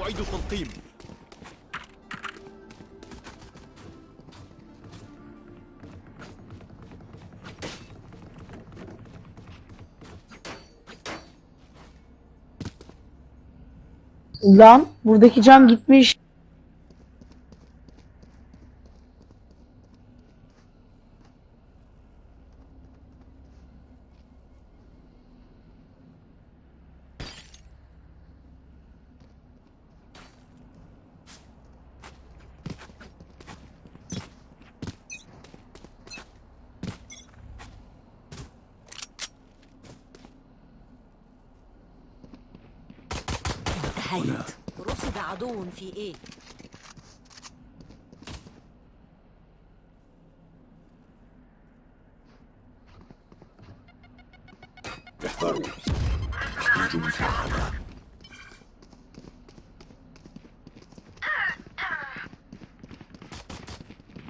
أعيد التلقيم Lan buradaki cam gitmiş. في إيه؟ احذروا أحتاج مساعدة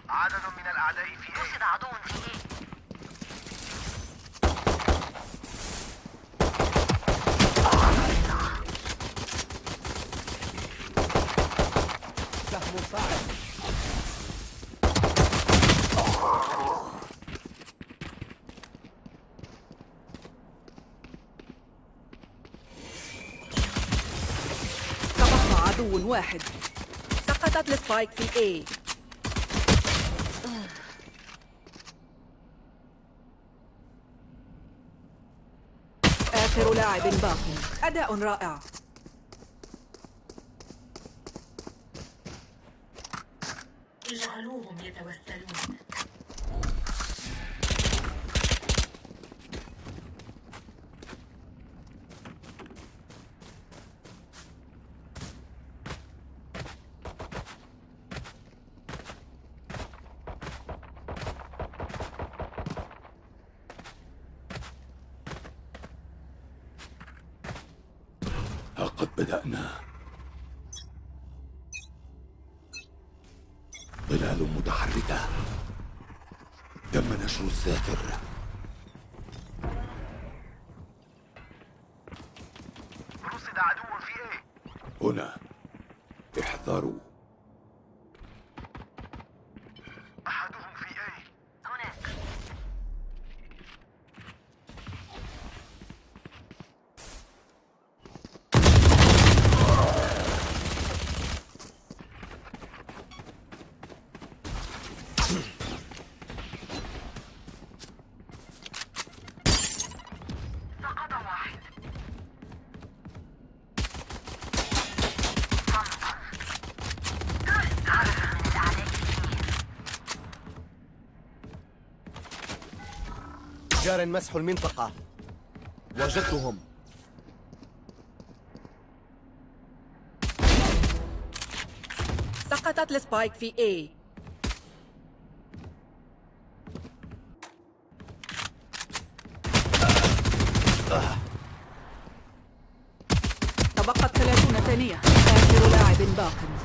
عدد من الأعداء في A رصد عدو في إيه سهم صاعد تبقى عدو واحد. سقطت السبايك في اي آخر لاعب باق أداء رائع. ها قد بدأنا. ظلال متحركة. تم نشر الساتر رصد عدو في A هنا احذروا أحدهم في A هناك سقط واحد عدد من الأعداء جار مسح المنطقة. وجدتهم. سقطت السبايك في اي تبقت ثلاثون ثانية آخر لاعب باق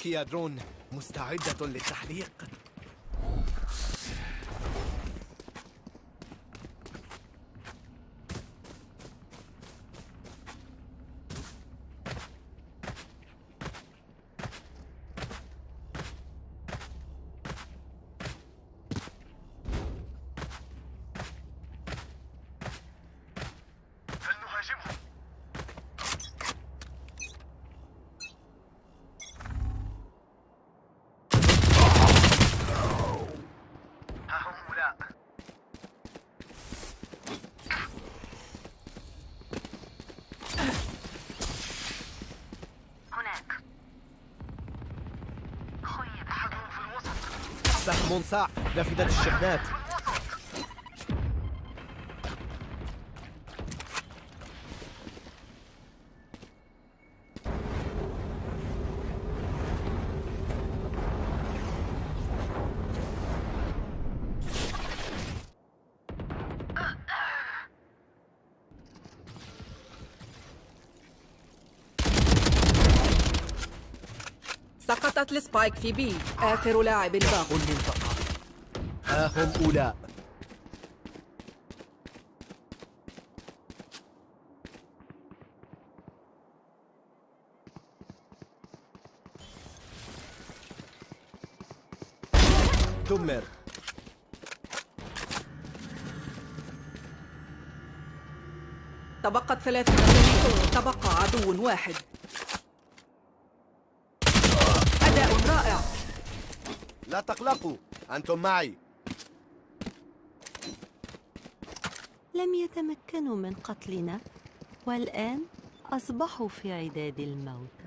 ما رأيك يا درون مستعدة للتحليق. سهم صاع نافذة الشحنات. سقطت السبايك في بي. آخر لاعب باق هم أولاء دمر تبقت ثلاثة تبقى عدو واحد. أداء رائع. لا تقلقوا أنتم معي. لم يتمكنوا من قتلنا والآن أصبحوا في عداد الموتى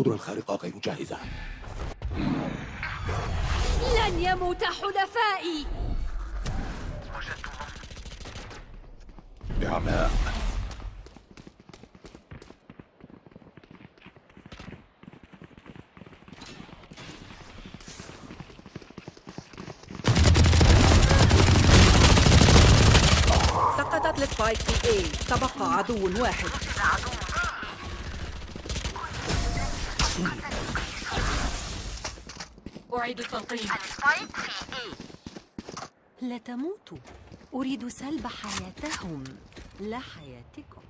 القدرة الخارقة غير جاهزة. لن يموت حلفائي. وجدتهم بعماء سقطت السبايك في اي تبقى عدو واحد. اي لا تموتوا أريد سلب حياتهم. لا حياتكم.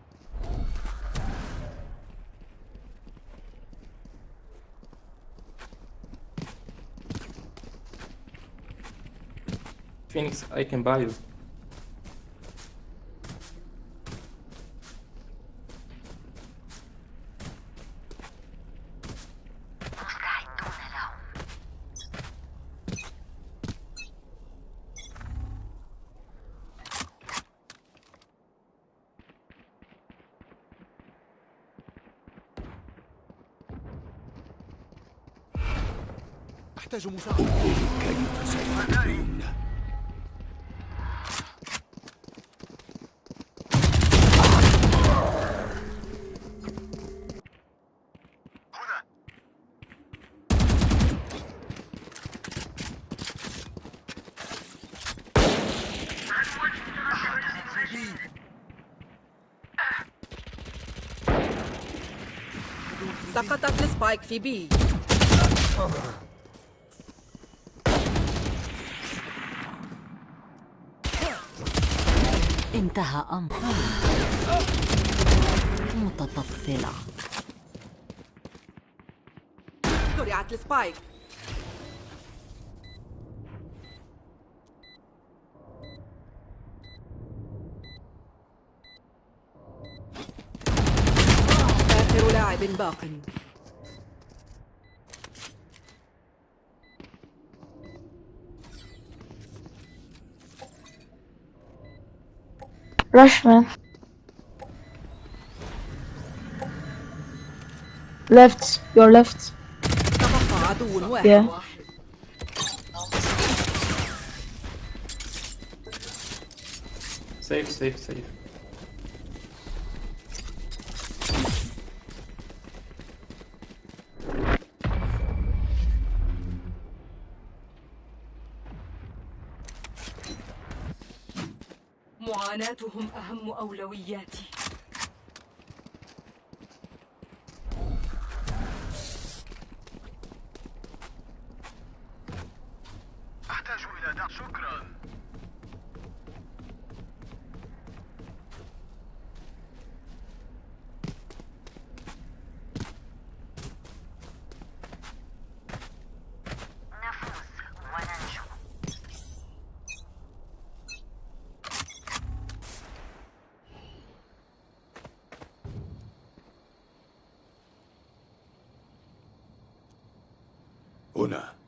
Phoenix, I can buy you. أحتاج مساعدة. سقطت ال spike في B. انتهى أمر متطفلة. زرعت ال spike. آخر لاعب باق. Rushman. Left, your left. Yeah. Safe, safe, safe. معاناتهم أهم أولوياتي. أحتاج إلى دعم شكرا. هنا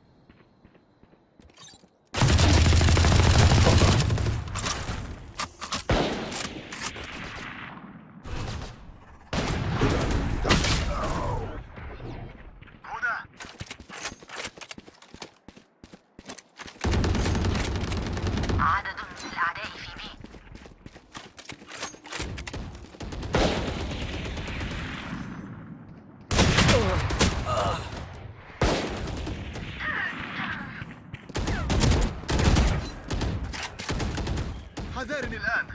حذارني الآن.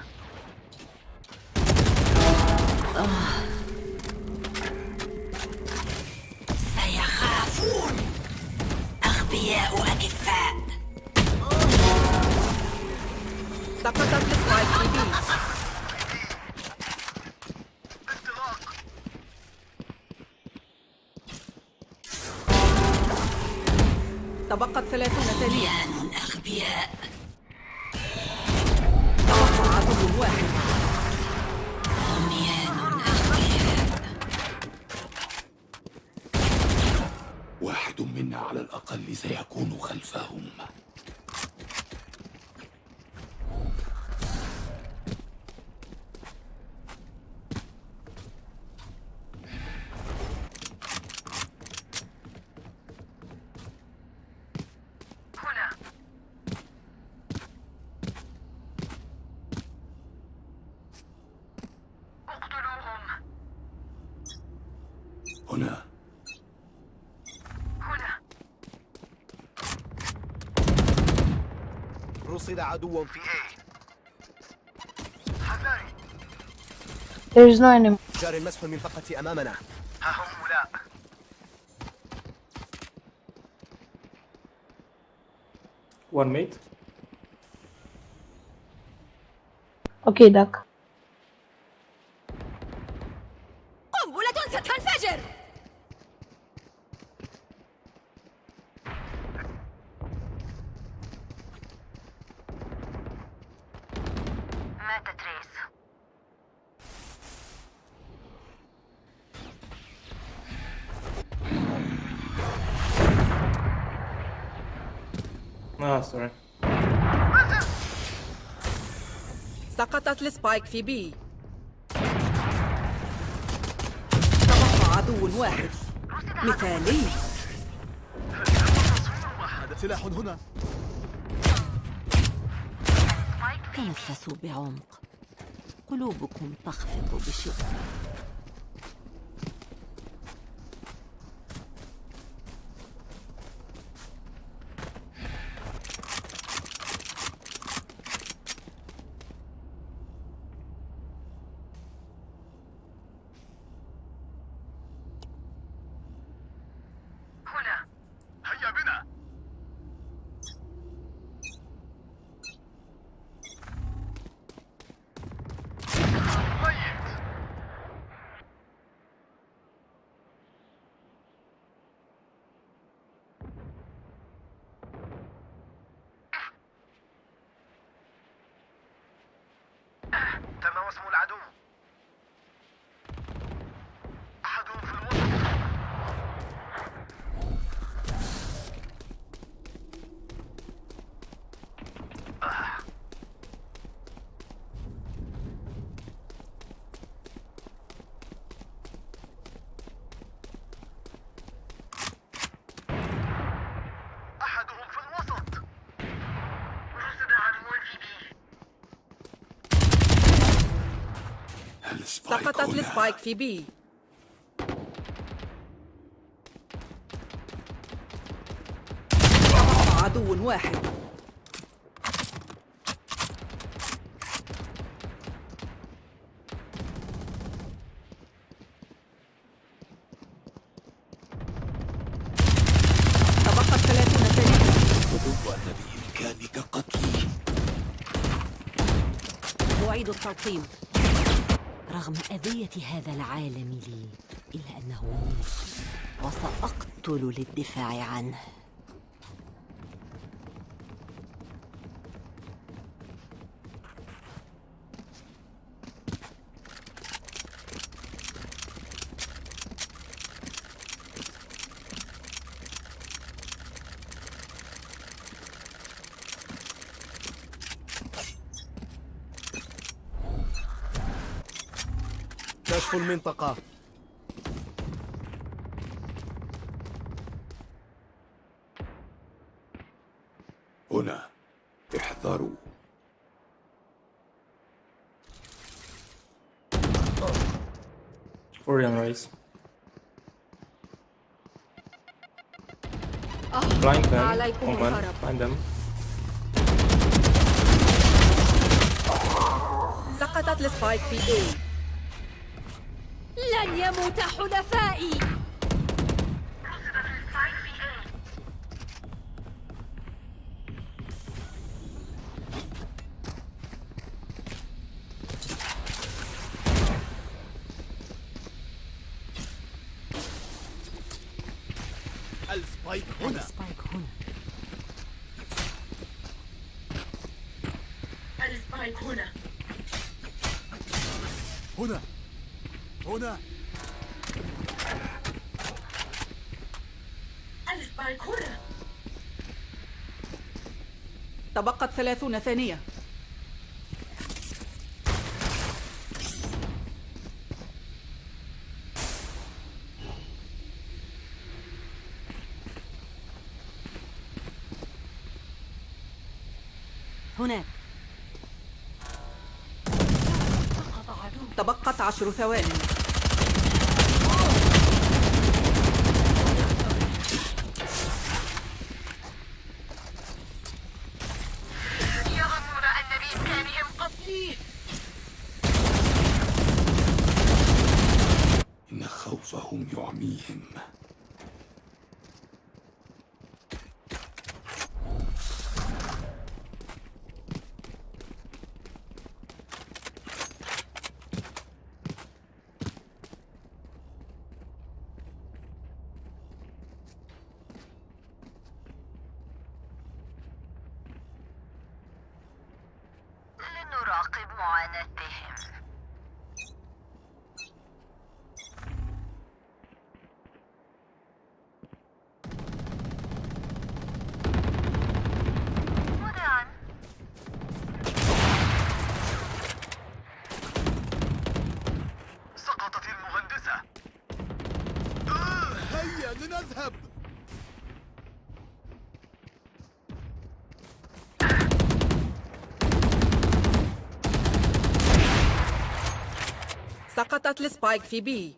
سيخافون. أغبياء أكفاء سقطت انطلاق. تبقت 30 ثانية أغبياء تبقى عدو واحد واحد منا على الأقل سيكون خلفهم هنا اقتلوهم هنا هنا رصد عدو في في A حذاري There is no enemy. جار المسح المنطقة أمامنا ها هم أولاء One mate. Okay, duck. سقطت السبايك في بي. تبقى عدو واحد. مثالي. هذا سلاح هنا. تنفسوا بعمق. قلوبكم تخفق بشدة هنا هيا بنا ميت تم وسم العدو أحدهم في الوسط أحدهم في الوسط رصد عدو في بي ال spike سقطت. ال spike في B. عدو واحد. تبقت 30 ثانية أظن أن بإمكانك قتلي. أعيد التلقيم رغم أذية هذا العالم لي إلا أنه وسأقتل للدفاع عنه. كشف المنطقة هنا احذروا Florian race. Blind them. Omen. them. سقطت ال spike في A لن يموت حلفائي. ال spike هنا ال spike هنا ال spike هنا هنا هنا ال spike هنا تبقت ثلاثون ثانية. هناك. تبقت عشر ثوان إن خوفهم يعميهم لنراقب معاناتهم مذيعاً. سقطت المهندسة آه هيا لنذهب سقطت ال spike في B.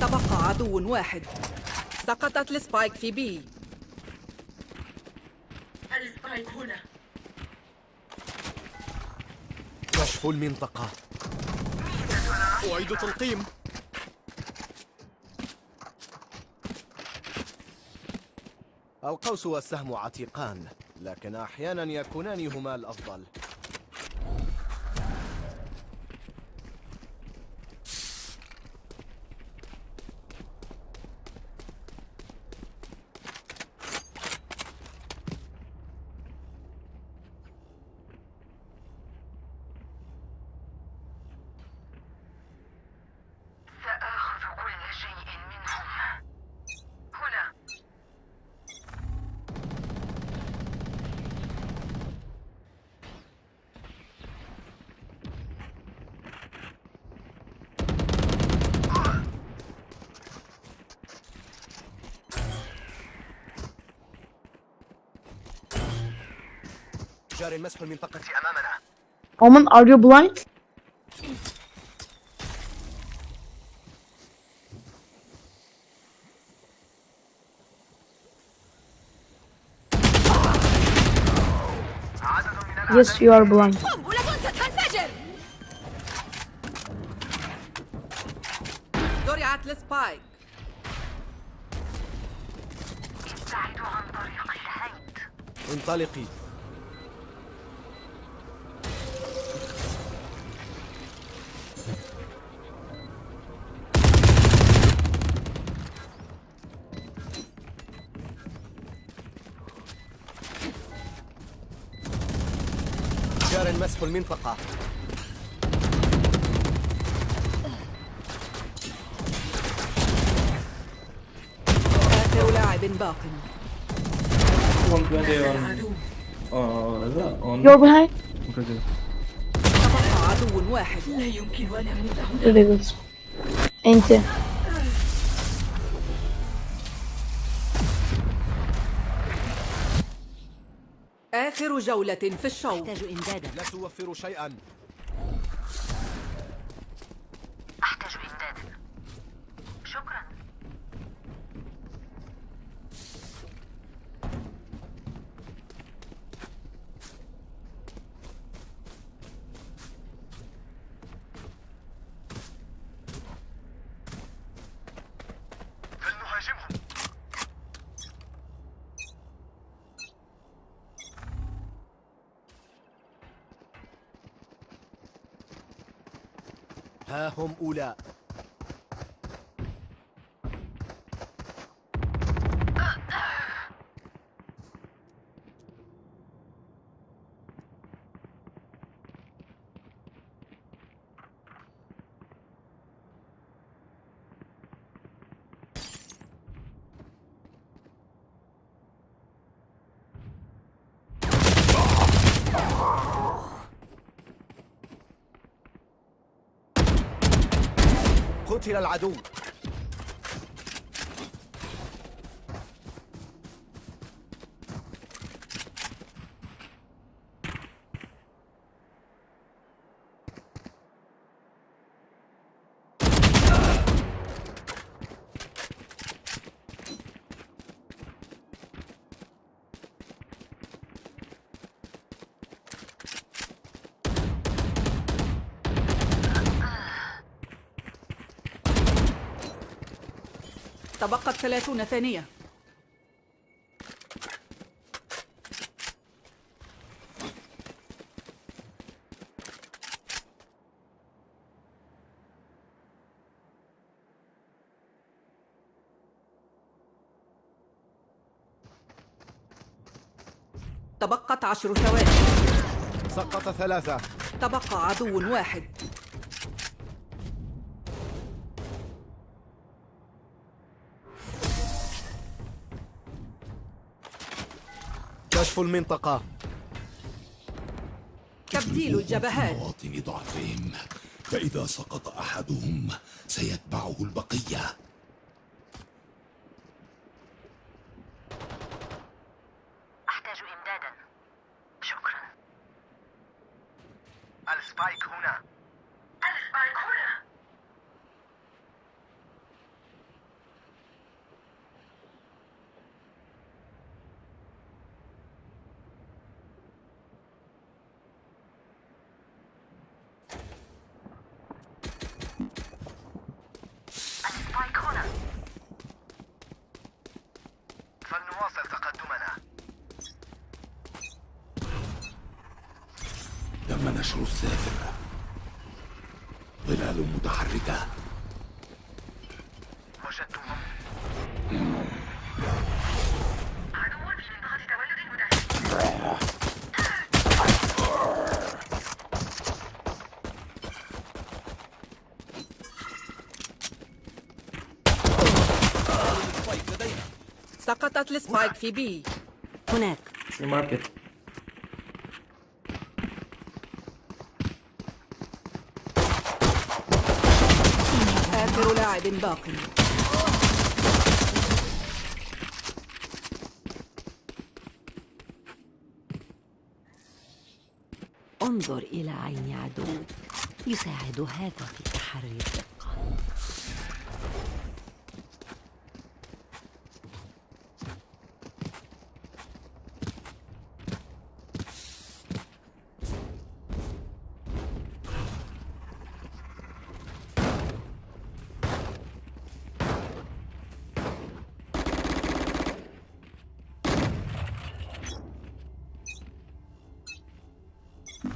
تبقى عدو واحد. سقطت ال spike في B. ال spike هنا. كشف المنطقة. أعيد تلقيم. القوس والسهم عتيقان لكن أحيانا يكونان هما الأفضل. جاري مسح المنطقة أمامنا Omen, are you blind? عدد من Yes, you are blind. قنبلة ستنفجر زرعت السبايك ابتعدوا عن طريق الهيد انطلقي المنطقة آخر لاعب باق 120 on. Oh, لا behind? واحد Very good. انت آخر جولة في الشوط. أحتاج إمدادا. لا توفر شيئا. هم أولاء قتل العدو. تبقت ثلاثون ثانية. تبقت عشر ثواني. سقط ثلاثة. تبقى عدو واحد. كشف المنطقة. تبديل الجبهات. مواطن ضعفهم. فإذا سقط أحدهم سيتبعه البقية أحتاج إمدادا شكرا ال spike هنا ال spike هنا السبايك هنا فلنواصل تقدمنا تم نشر السافر ظلال متحركة. وجدتهم عدو في منطقة تولد المدافع spike لدينا سقطت ال spike في B. هناك. في market. باق. انظر إلى عين عدوك. يساعد هذا في تحري الدقة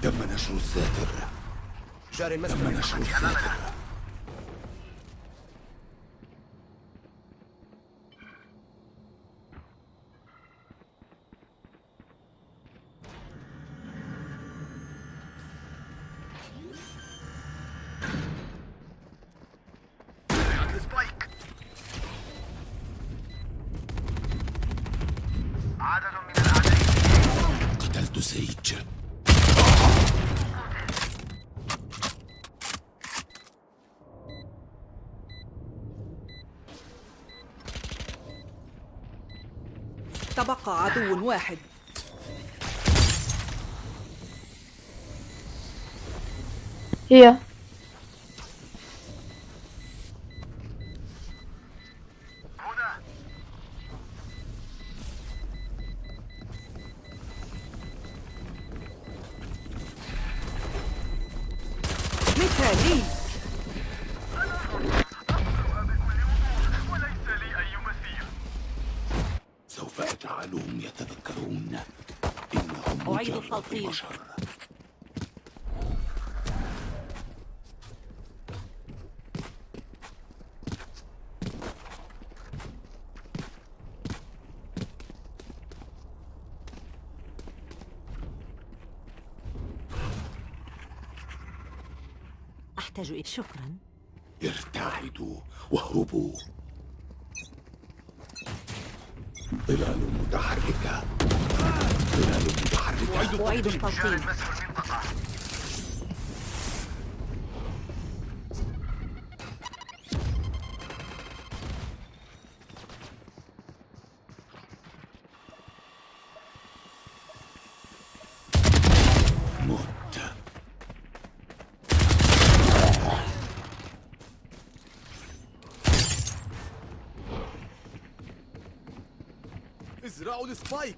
تم نشر السافر جار تم المسكن تبقى عدو واحد. هي. أحتاج إلى شكرا. ارتعدوا واهربوا. ظلال متحركة. ظلال متحركة. أعيد التلقيم مسح المنطقة مت ازرعوا السبايك.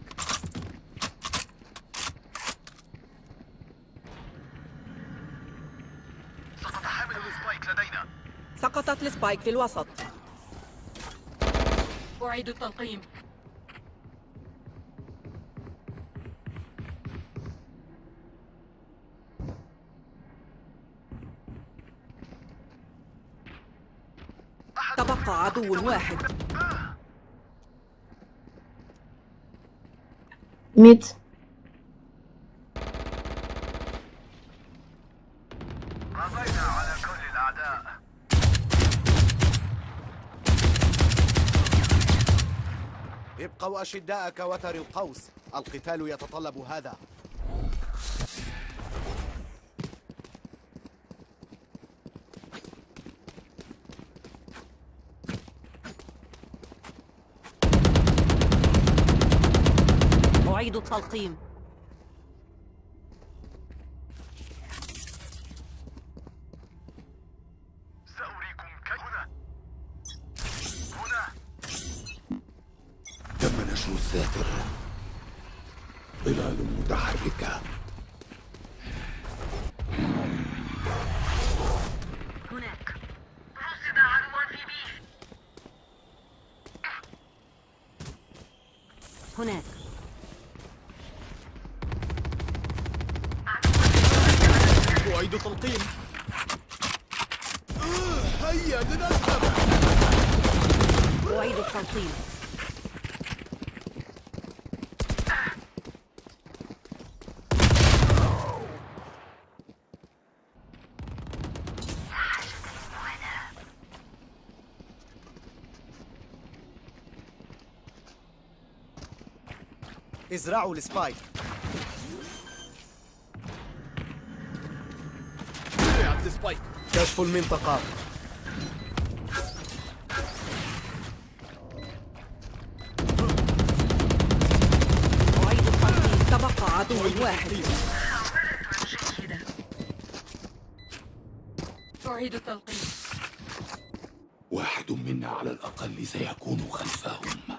سقط حامل السبايك لدينا. سقطت السبايك في الوسط. أعيد التلقيم. تبقى عدو واحد. الأعداء ابقوا أشداء كوتر القوس. القتال يتطلب هذا. أعيد التلقيم سأريكم كيف هنا هنا تم نشر الساتر ظلال متحركة هناك رصد عدوا في بي هناك أعيد تلقيم. هيا لنذهب. أعيد التلقيم. إزرعوا السبايك. كشف المنطقة. أعيد التلقيم تبقى عدو واحد. أعيد التلقيم واحد منا على الأقل سيكون خلفهم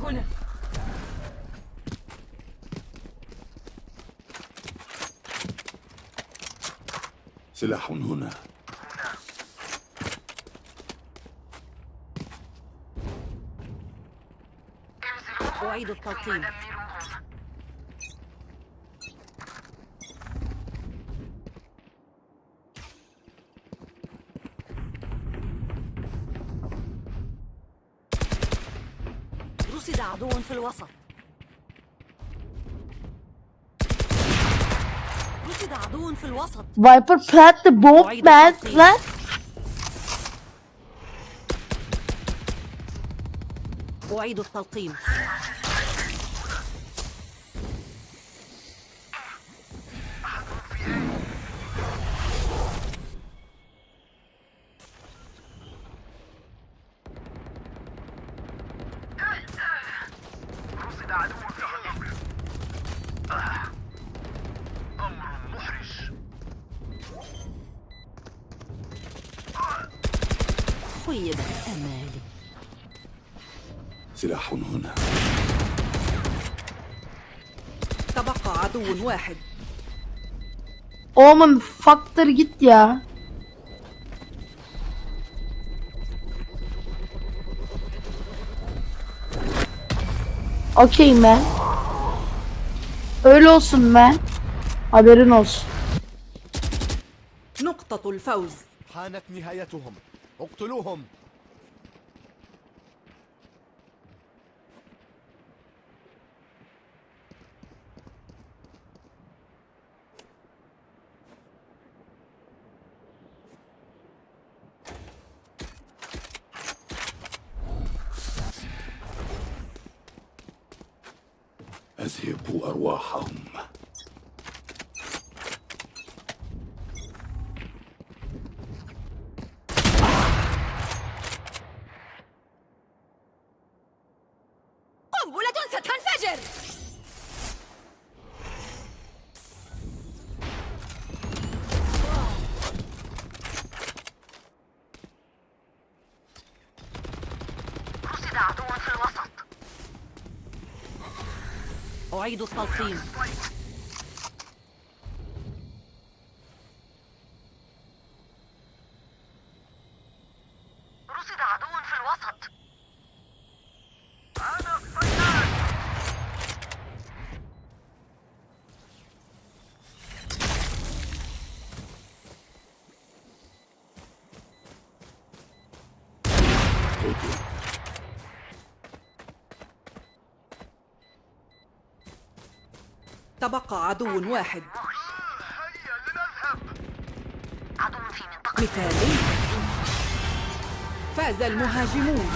هنا سلاح هنا. أعيد التلقيم. رصد عدو في الوسط رصد عدو في الوسط. Bomb أعيد man التلقيم. plant أعيد التلقيم. خيبت أمالي سلاح هنا تبقى عدو واحد Oğlum faktör git ya. Okey man. Öyle olsun man. Haberin olsun. نقطة الفوز حانت نهايتهم اقتلوهم تذهب أرواحهم قنبلة ستنفجر رصد عدو في الوسط أعيد التلقيم رصد تبقى عدو واحد. مثالي فاز المهاجمون.